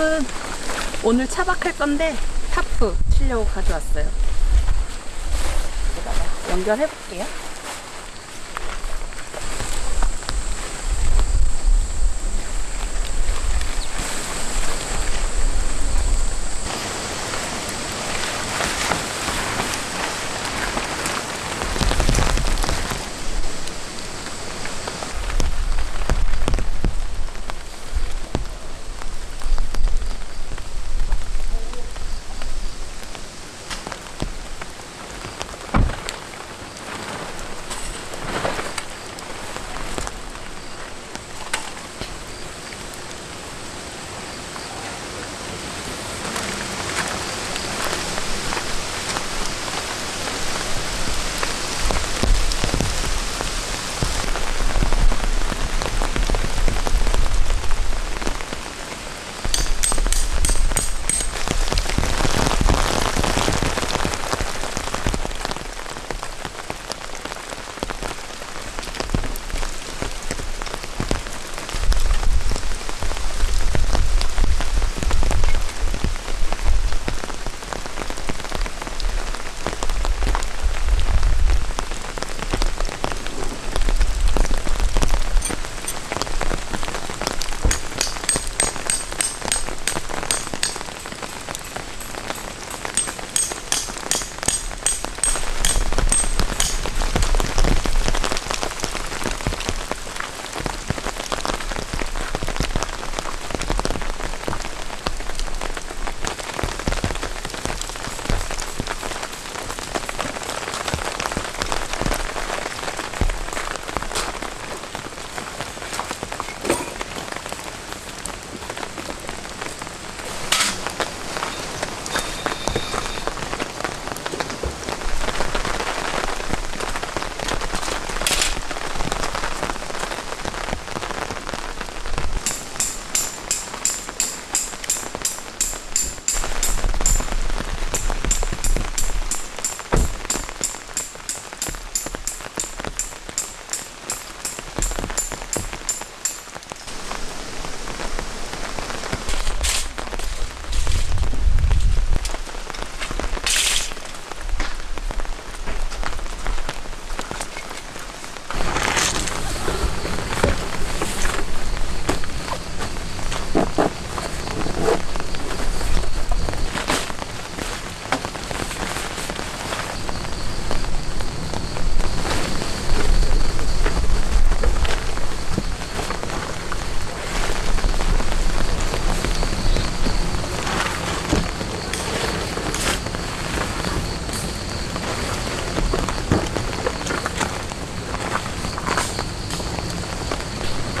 여러분 오늘 차박할 건데 타프 치려고 가져왔어요. 연결해 볼게요.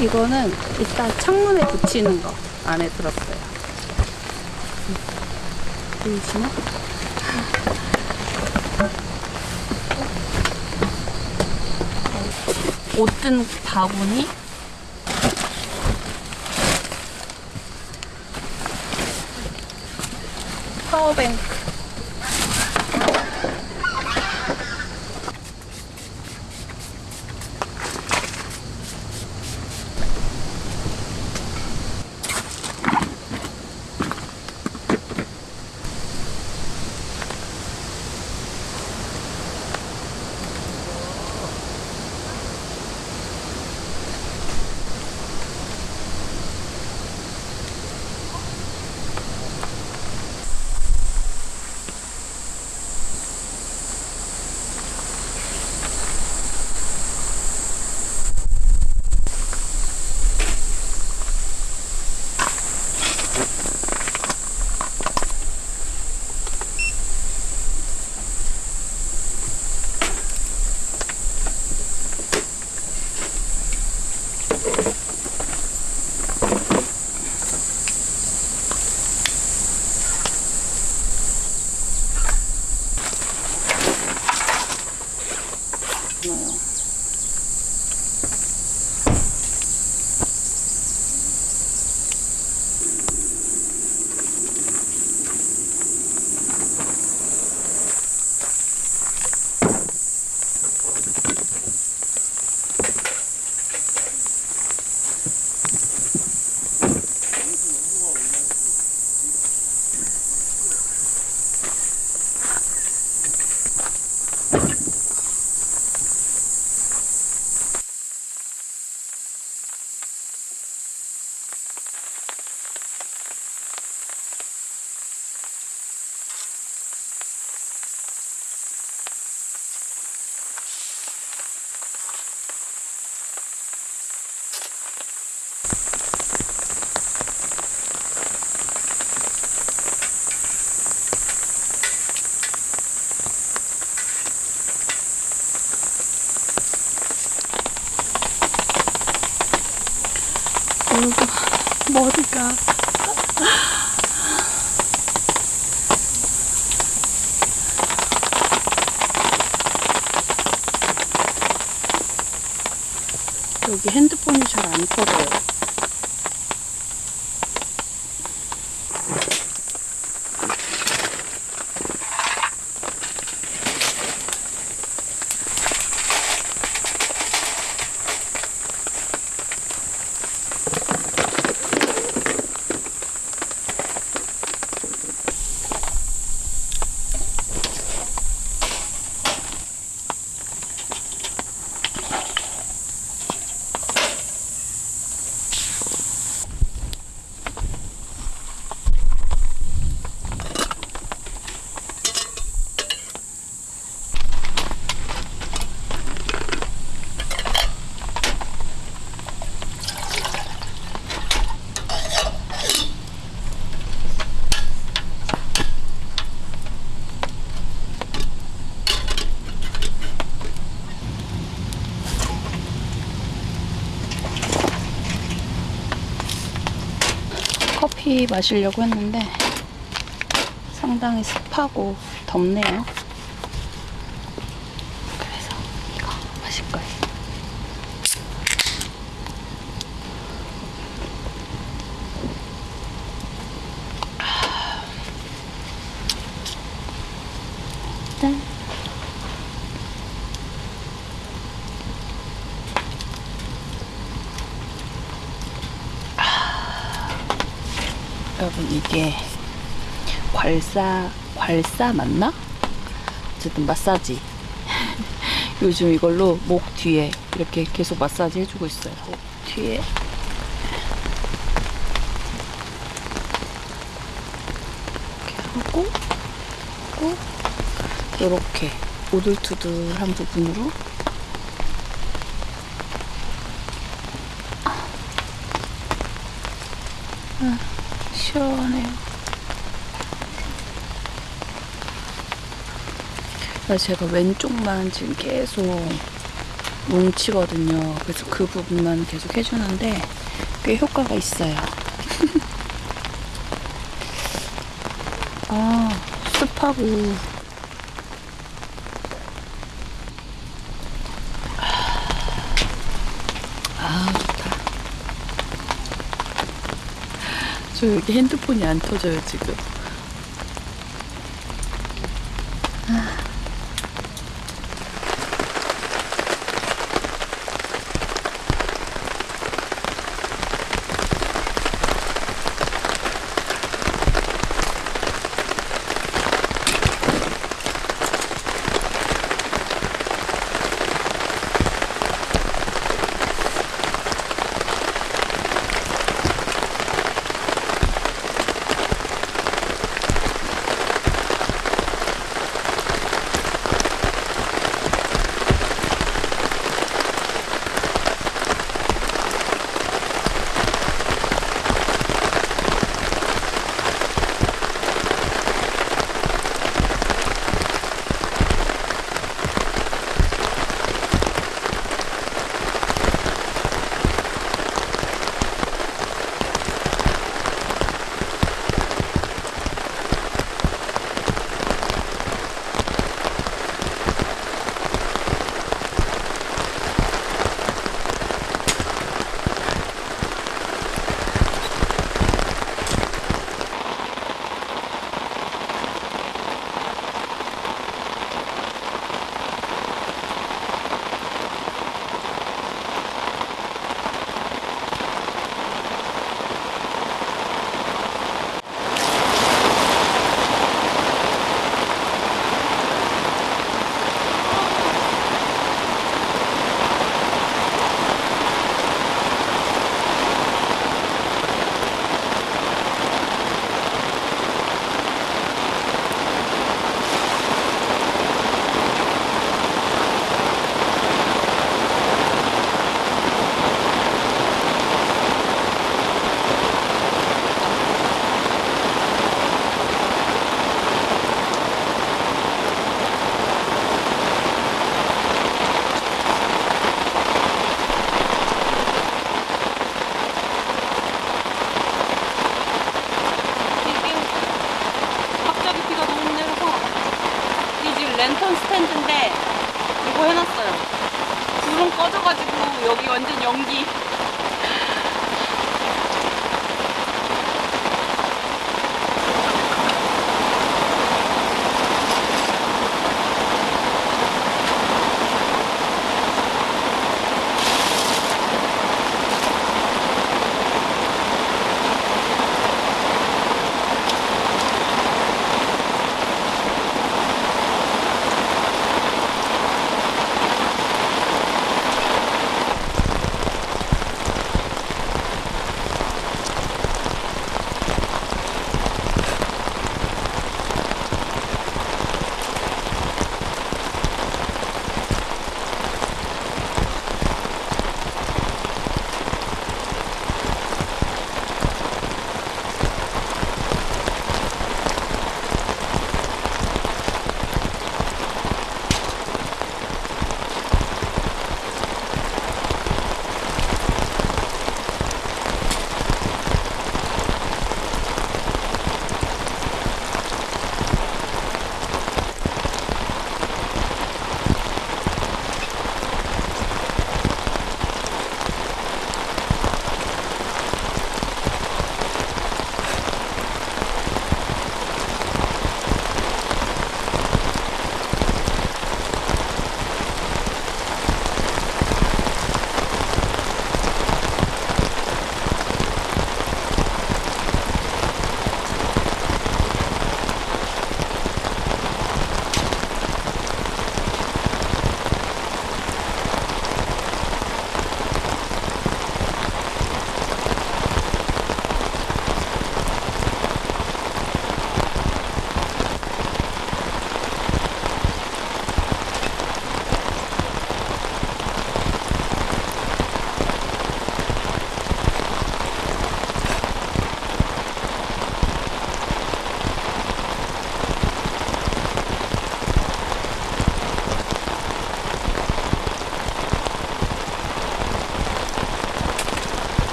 이거는 이따 창문에 붙이는 거 안에 들었어요. 보이시나? 옷든 바구니 파워뱅크 여러분 머리가 여기 핸드폰이 잘안 터져요. 커피 마시려고 했는데 상당히 습하고 덥네요. 그래서 이거 마실 거예요. 아. 짠. 여러분 이게 괄사 괄사 맞나? 어쨌든 마사지. 요즘 이걸로 목 뒤에 이렇게 계속 마사지 해주고 있어요. 목 뒤에. 이렇게 하고 하고 이렇게 오돌투돌한 부분으로 아, 시원해요. 아, 제가 왼쪽만 지금 계속 뭉치거든요. 그래서 그 부분만 계속 해주는데 꽤 효과가 있어요. 아, 습하고. 아, 좋다. 저 여기 핸드폰이 안 터져요, 지금. Thank you.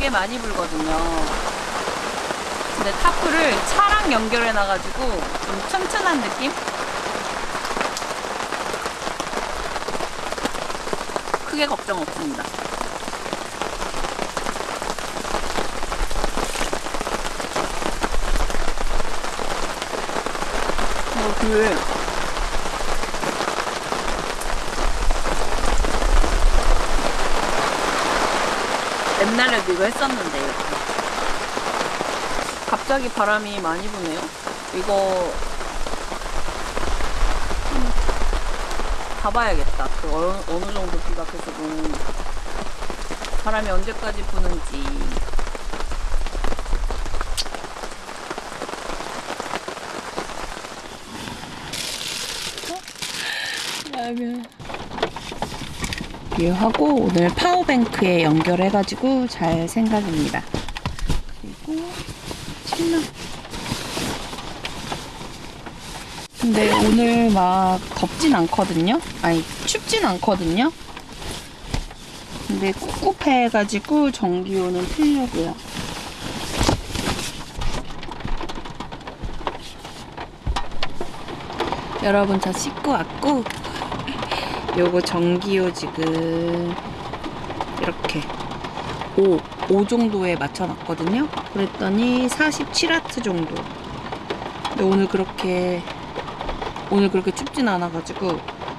꽤 많이 불거든요. 근데 타프를 차랑 연결해 놔가지고 좀 튼튼한 느낌? 크게 걱정 없습니다. 어, 그 이거 했었는데 이렇게. 갑자기 바람이 많이 부네요. 이거 음, 가봐야겠다. 그 어느, 어느 정도 비가 계속 오는 바람이 언제까지 부는지. 라면. 하고 오늘 파워뱅크에 연결해가지고 잘 생각입니다. 그리고 침낭. 근데 오늘 막 덥진 않거든요. 아니 춥진 않거든요. 근데 꿉꿉해가지고 전기요는 틀려고요. 여러분 저 씻고 왔고 요거 전기요 지금 이렇게 5, 5 정도에 맞춰놨거든요. 그랬더니 47와트 정도. 근데 오늘 그렇게 오늘 그렇게 춥진 않아가지고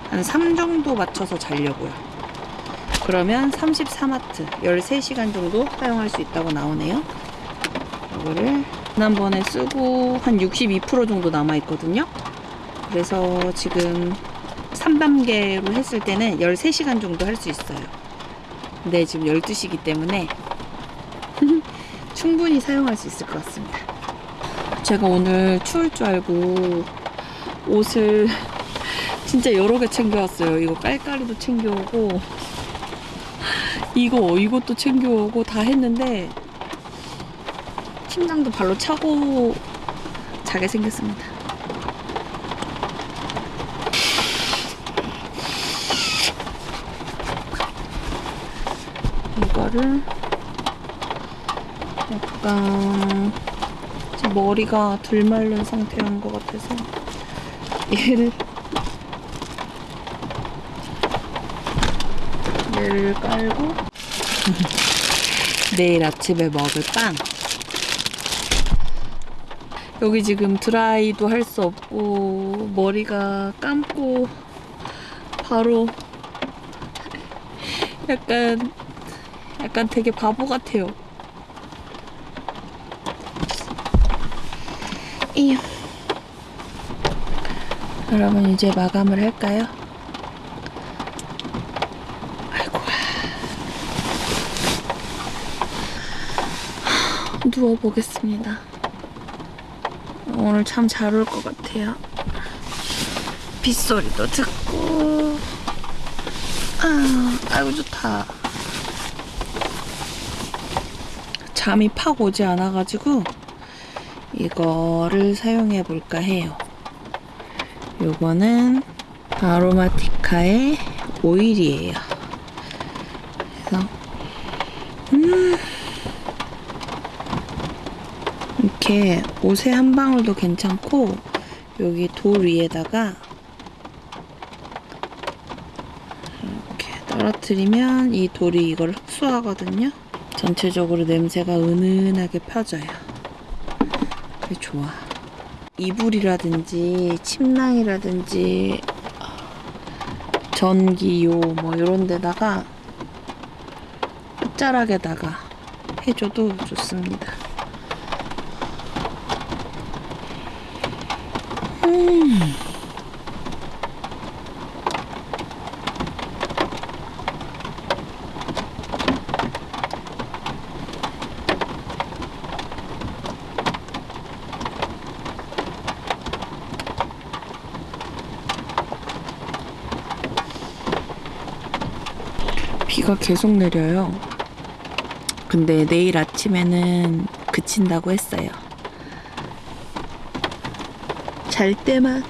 한 3 정도 맞춰서 자려고요. 그러면 33와트 13시간 정도 사용할 수 있다고 나오네요. 이거를 지난번에 쓰고 한 62% 정도 남아있거든요. 그래서 지금 3단계로 했을 때는 13시간 정도 할 수 있어요. 근데 지금 12시기 때문에 충분히 사용할 수 있을 것 같습니다. 제가 오늘 추울 줄 알고 옷을 진짜 여러 개 챙겨왔어요. 이거 깔깔이도 챙겨오고 이거 이것도 챙겨오고 다 했는데 침낭도 발로 차고 자게 생겼습니다. 이거를 약간 지금 머리가 덜 마른 상태인 것 같아서 얘를 얘를 깔고 내일 아침에 먹을 빵. 여기 지금 드라이도 할 수 없고 머리가 감고 바로 약간 약간 되게 바보 같아요. 이요. 여러분 이제 마감을 할까요? 아이고. 누워 보겠습니다. 오늘 참 잘 올 것 같아요. 빗소리도 듣고. 아, 아이고 좋다. 잠이 팍 오지 않아가지고 이거를 사용해 볼까 해요. 요거는 아로마티카의 오일이에요. 그래서 음 이렇게 옷에 한 방울도 괜찮고 여기 돌 위에다가 이렇게 떨어뜨리면 이 돌이 이걸 흡수하거든요. 전체적으로 냄새가 은은하게 펴져요. 좋아. 이불이라든지 침낭이라든지 전기요 뭐 이런 데다가 끝자락에다가 해줘도 좋습니다. 음. 비가 계속 내려요. 근데 내일 아침에는 그친다고 했어요. 잘 때만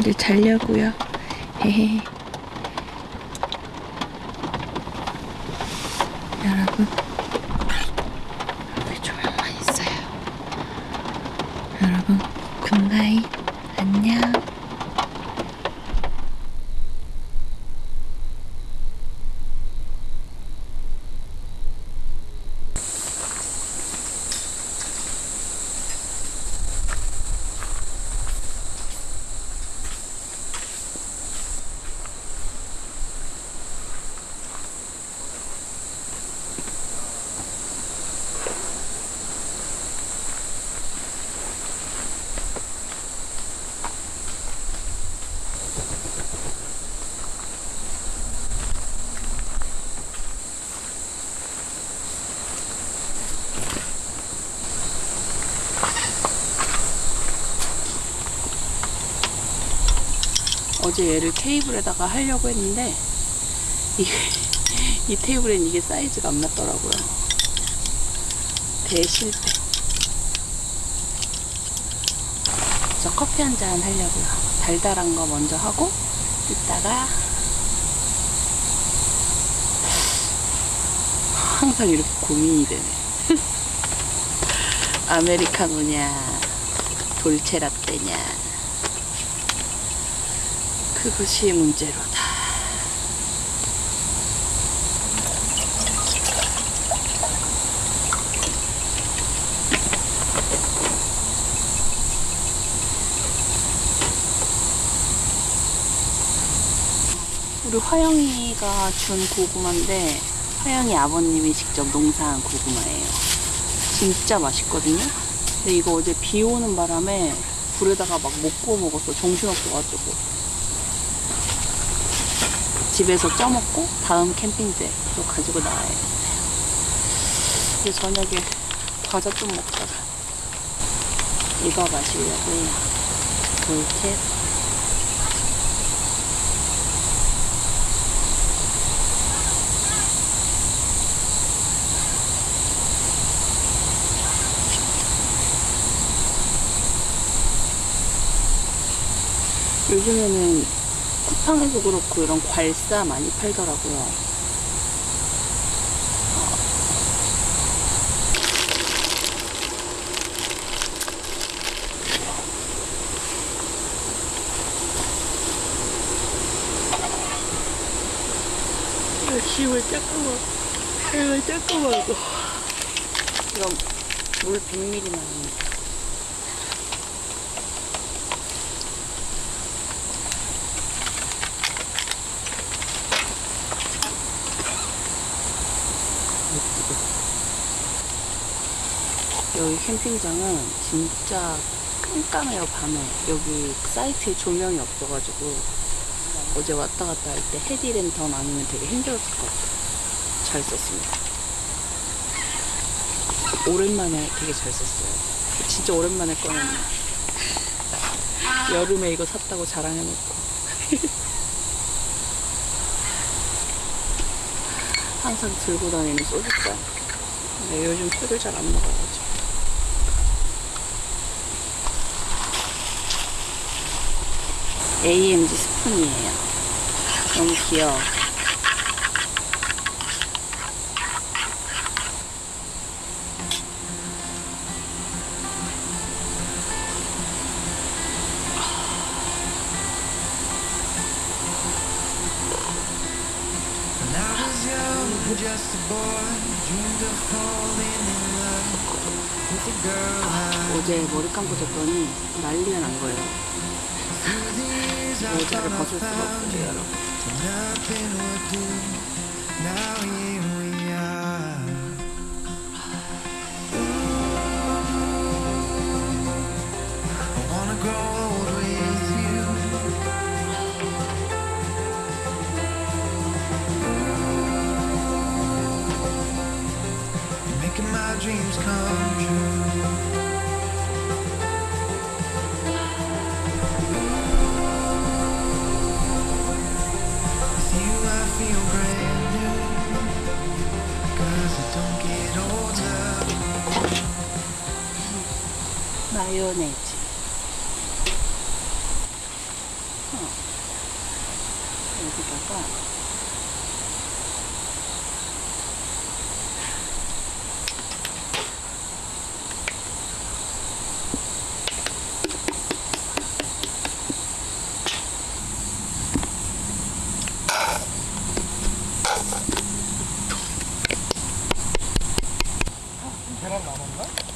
이제 자려고요. 헤헤. 어제 얘를 테이블에다가 하려고 했는데 이, 이 테이블엔 이게 사이즈가 안 맞더라고요. 대실패. 저 커피 한 잔 하려고요. 달달한 거 먼저 하고 이따가 항상 이렇게 고민이 되네. 아메리카노냐 돌체 라떼냐 그것이 문제로다. 우리 화영이가 준 고구마인데 화영이 아버님이 직접 농사한 고구마예요. 진짜 맛있거든요. 근데 이거 어제 비 오는 바람에 불에다가 막 못 구워 먹었어. 정신없어가지고. 집에서 쪄먹고 다음 캠핑 때 또 가지고 나와야 돼. 이제 저녁에 과자 좀 먹다가 이거 마시려고 해요. 돌체 요즘에는 쿠팡에도 그렇고 이런 괄사 많이 팔더라고요. 짐을 조금만, 짐을 조금만 고 이건 물 100ml 나 캠핑장은 진짜 깜깜해요 밤에. 여기 사이트에 조명이 없어가지고 어제 왔다 갔다 할 때 헤디랜턴 아니면 되게 힘들었을 것 같아요. 잘 썼습니다. 오랜만에 되게 잘 썼어요. 진짜 오랜만에 꺼냈네 여름에 이거 샀다고 자랑해놓고. 항상 들고 다니는 소주잔 근데 요즘 술을 잘 안 먹어가지고 AMG 스푼이에요. 너무 귀여워. 어제 머리 감고 잤더니 난리가 난 거예요. 모자를 벗을 수가 없어요, 여러분. 마요네즈. 여기다가 계란 남았나?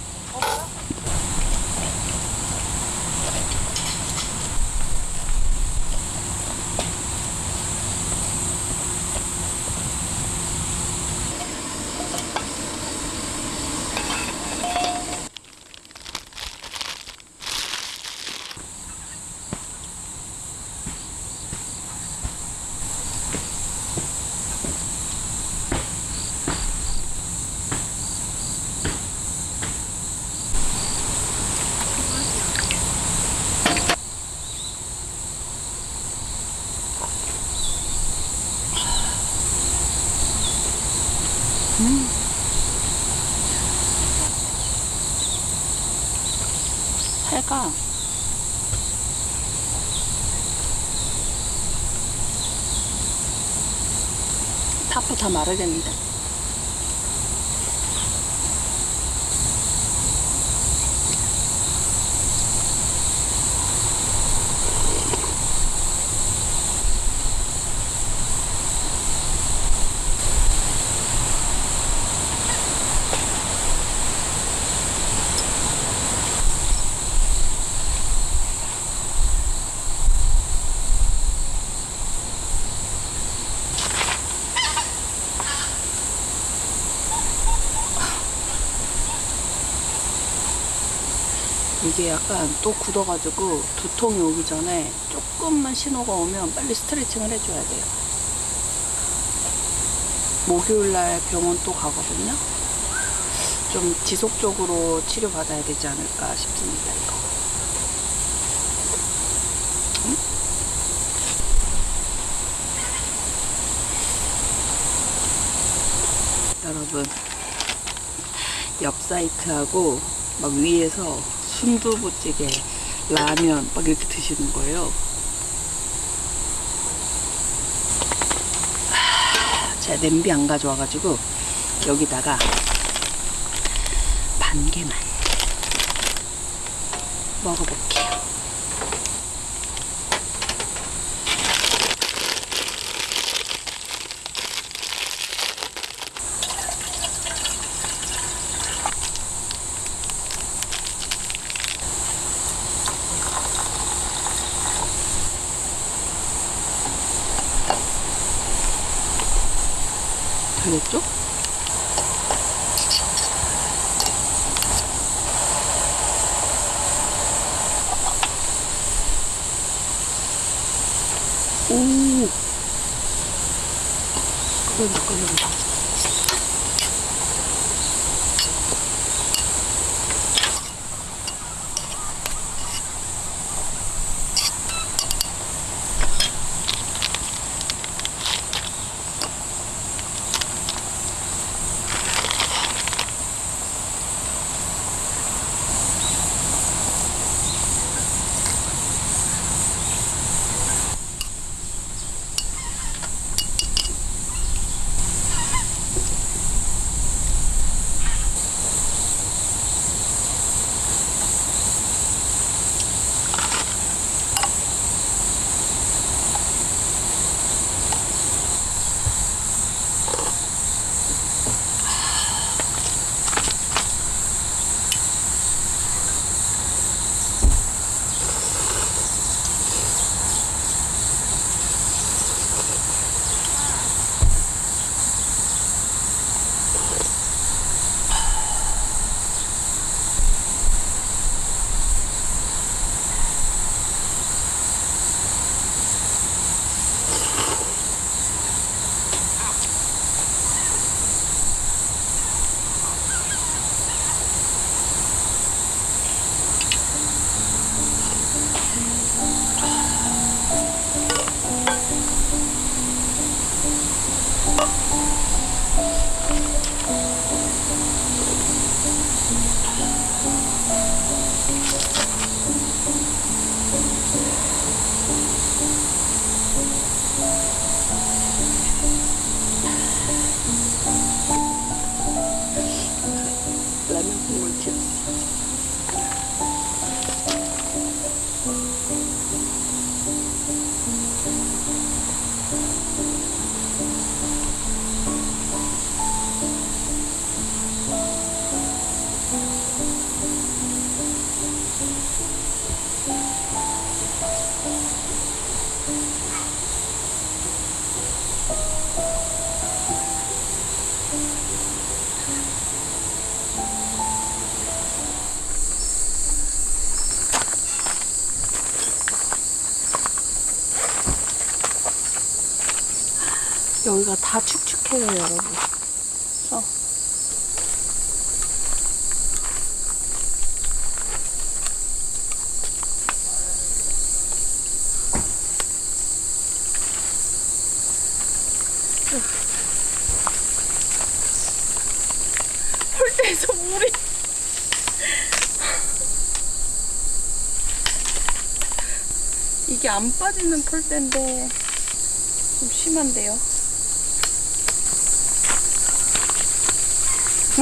살가 타프 다 마르겠는데 이게 약간 또 굳어가지고 두통이 오기 전에 조금만 신호가 오면 빨리 스트레칭을 해줘야 돼요. 목요일날 병원 또 가거든요. 좀 지속적으로 치료받아야 되지 않을까 싶습니다, 이거. 응? 여러분, 옆 사이트하고 막 위에서 순두부찌개, 라면 막 이렇게 드시는 거예요. 하, 제가 냄비 안 가져와가지고 여기다가 반 개만 먹어볼게요. 축축해요, 여러분. 어. 물이 이게 안 빠지는 폴대인데 좀 심한데요.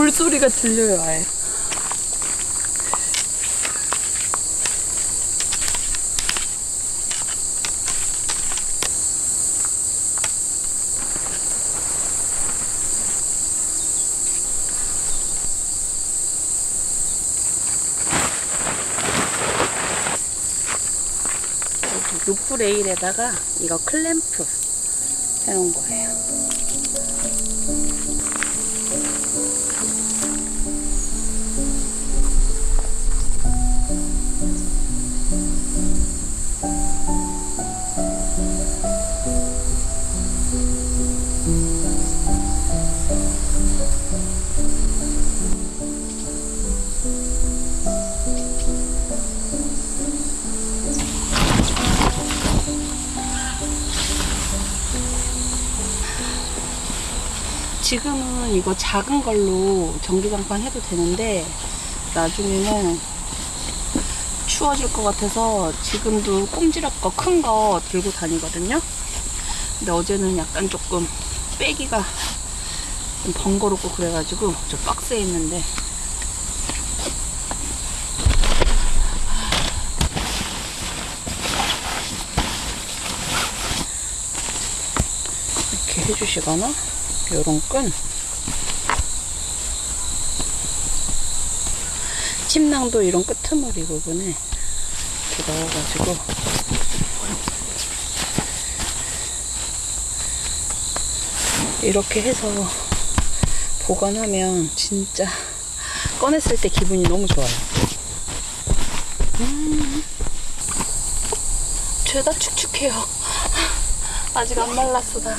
물소리가 들려요, 아예. 여기 루프 레일에다가 이거 클램프 해놓은 거예요. 작은 걸로 전기장판 해도 되는데 나중에는 추워질 것 같아서 지금도 꼼지락 거 큰 거 들고 다니거든요. 근데 어제는 약간 조금 빼기가 좀 번거롭고 그래가지고 저 박스에 있는데 이렇게 해주시거나 요런 끈 침낭도 이런 끄트머리 부분에 이렇게 넣어가지고 이렇게 해서 보관하면 진짜 꺼냈을 때 기분이 너무 좋아요. 음, 죄다 축축해요. 아직 안 말랐어 다.